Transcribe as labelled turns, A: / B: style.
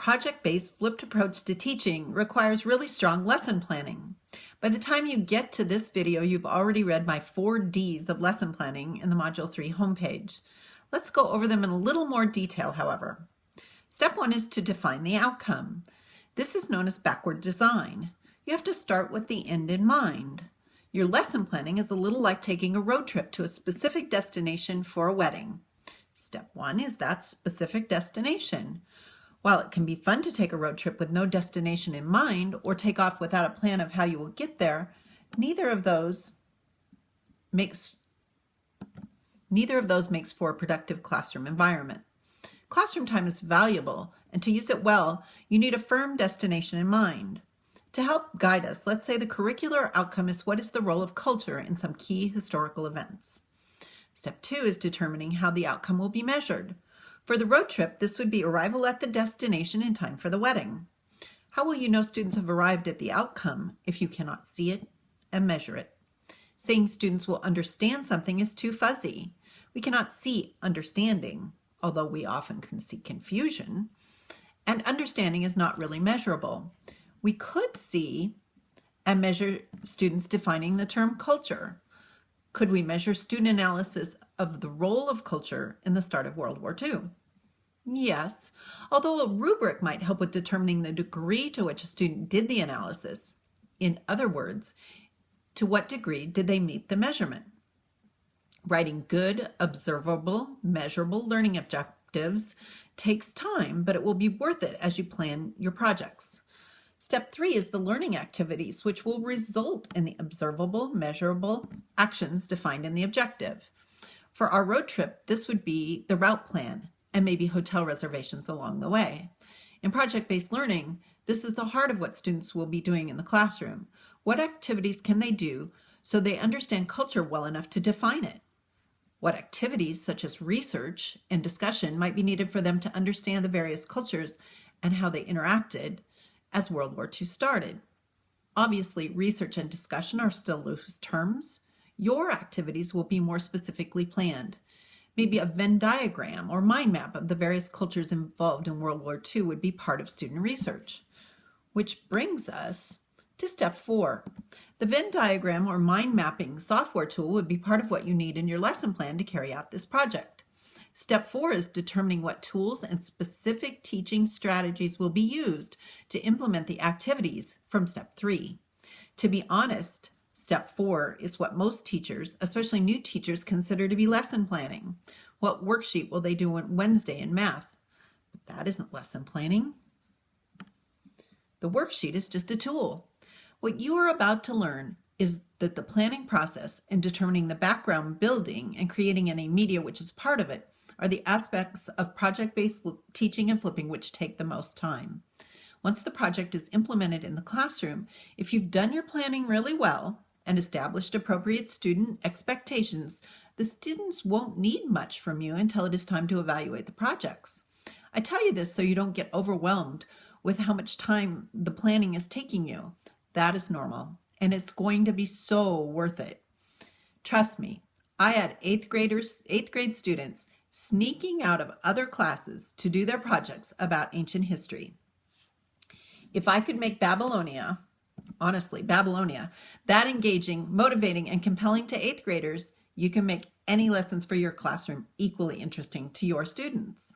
A: project-based flipped approach to teaching requires really strong lesson planning. By the time you get to this video, you've already read my four Ds of lesson planning in the Module 3 homepage. Let's go over them in a little more detail, however. Step one is to define the outcome. This is known as backward design. You have to start with the end in mind. Your lesson planning is a little like taking a road trip to a specific destination for a wedding. Step one is that specific destination. While it can be fun to take a road trip with no destination in mind or take off without a plan of how you will get there, neither of those makes neither of those makes for a productive classroom environment. Classroom time is valuable, and to use it well, you need a firm destination in mind. To help guide us, let's say the curricular outcome is what is the role of culture in some key historical events. Step two is determining how the outcome will be measured. For the road trip, this would be arrival at the destination in time for the wedding. How will you know students have arrived at the outcome if you cannot see it and measure it? Saying students will understand something is too fuzzy. We cannot see understanding, although we often can see confusion, and understanding is not really measurable we could see and measure students defining the term culture. Could we measure student analysis of the role of culture in the start of World War II? Yes, although a rubric might help with determining the degree to which a student did the analysis. In other words, to what degree did they meet the measurement? Writing good, observable, measurable learning objectives takes time, but it will be worth it as you plan your projects. Step three is the learning activities, which will result in the observable, measurable actions defined in the objective. For our road trip, this would be the route plan and maybe hotel reservations along the way. In project-based learning, this is the heart of what students will be doing in the classroom. What activities can they do so they understand culture well enough to define it? What activities, such as research and discussion, might be needed for them to understand the various cultures and how they interacted as World War II started. Obviously, research and discussion are still loose terms. Your activities will be more specifically planned. Maybe a Venn diagram or mind map of the various cultures involved in World War II would be part of student research. Which brings us to step four. The Venn diagram or mind mapping software tool would be part of what you need in your lesson plan to carry out this project. Step four is determining what tools and specific teaching strategies will be used to implement the activities from step three. To be honest, step four is what most teachers, especially new teachers, consider to be lesson planning. What worksheet will they do on Wednesday in math? But that isn't lesson planning. The worksheet is just a tool. What you are about to learn is that the planning process and determining the background building and creating any media which is part of it are the aspects of project-based teaching and flipping which take the most time. Once the project is implemented in the classroom, if you've done your planning really well and established appropriate student expectations, the students won't need much from you until it is time to evaluate the projects. I tell you this so you don't get overwhelmed with how much time the planning is taking you. That is normal, and it's going to be so worth it. Trust me, I had eighth graders, eighth grade students sneaking out of other classes to do their projects about ancient history. If I could make Babylonia, honestly, Babylonia, that engaging, motivating, and compelling to eighth graders, you can make any lessons for your classroom equally interesting to your students.